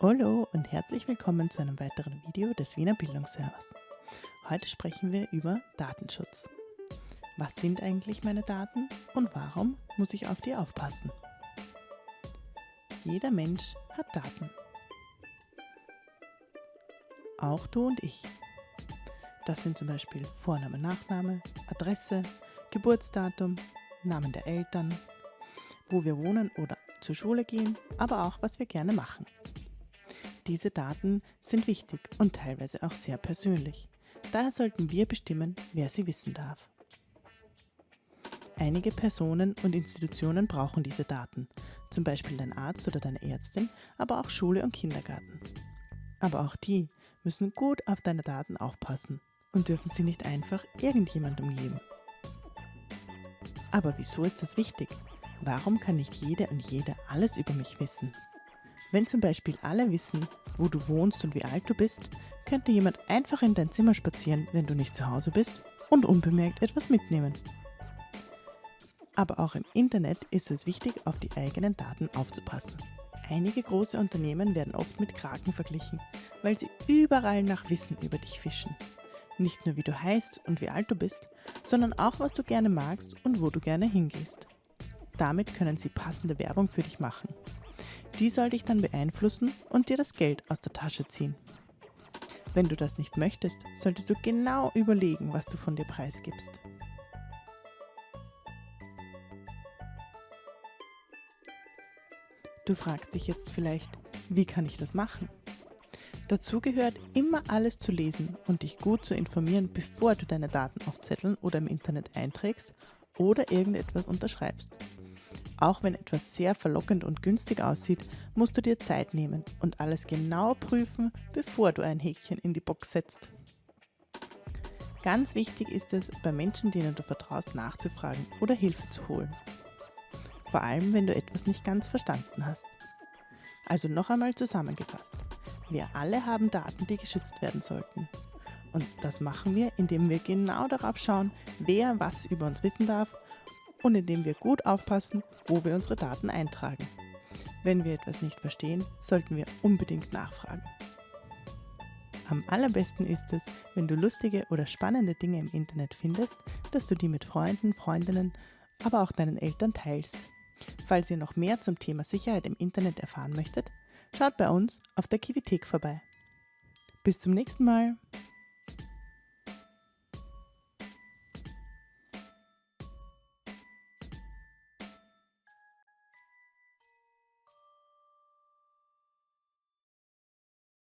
Hallo und herzlich willkommen zu einem weiteren Video des Wiener Bildungsservers. Heute sprechen wir über Datenschutz. Was sind eigentlich meine Daten und warum muss ich auf die aufpassen? Jeder Mensch hat Daten. Auch du und ich. Das sind zum Beispiel Vorname, Nachname, Adresse, Geburtsdatum, Namen der Eltern, wo wir wohnen oder zur Schule gehen, aber auch was wir gerne machen. Diese Daten sind wichtig und teilweise auch sehr persönlich. Daher sollten wir bestimmen, wer sie wissen darf. Einige Personen und Institutionen brauchen diese Daten, zum Beispiel dein Arzt oder deine Ärztin, aber auch Schule und Kindergarten. Aber auch die müssen gut auf deine Daten aufpassen und dürfen sie nicht einfach irgendjemandem geben. Aber wieso ist das wichtig? Warum kann nicht jede und jeder alles über mich wissen? Wenn zum Beispiel alle wissen, wo du wohnst und wie alt du bist, könnte jemand einfach in dein Zimmer spazieren, wenn du nicht zu Hause bist und unbemerkt etwas mitnehmen. Aber auch im Internet ist es wichtig, auf die eigenen Daten aufzupassen. Einige große Unternehmen werden oft mit Kraken verglichen, weil sie überall nach Wissen über dich fischen. Nicht nur wie du heißt und wie alt du bist, sondern auch was du gerne magst und wo du gerne hingehst. Damit können sie passende Werbung für dich machen die soll dich dann beeinflussen und dir das Geld aus der Tasche ziehen. Wenn du das nicht möchtest, solltest du genau überlegen, was du von dir preisgibst. Du fragst dich jetzt vielleicht, wie kann ich das machen? Dazu gehört immer alles zu lesen und dich gut zu informieren, bevor du deine Daten auf Zetteln oder im Internet einträgst oder irgendetwas unterschreibst. Auch wenn etwas sehr verlockend und günstig aussieht, musst du dir Zeit nehmen und alles genau prüfen, bevor du ein Häkchen in die Box setzt. Ganz wichtig ist es, bei Menschen, denen du vertraust, nachzufragen oder Hilfe zu holen. Vor allem, wenn du etwas nicht ganz verstanden hast. Also noch einmal zusammengefasst. Wir alle haben Daten, die geschützt werden sollten. Und das machen wir, indem wir genau darauf schauen, wer was über uns wissen darf und indem wir gut aufpassen, wo wir unsere Daten eintragen. Wenn wir etwas nicht verstehen, sollten wir unbedingt nachfragen. Am allerbesten ist es, wenn du lustige oder spannende Dinge im Internet findest, dass du die mit Freunden, Freundinnen, aber auch deinen Eltern teilst. Falls ihr noch mehr zum Thema Sicherheit im Internet erfahren möchtet, schaut bei uns auf der Kivithek vorbei. Bis zum nächsten Mal!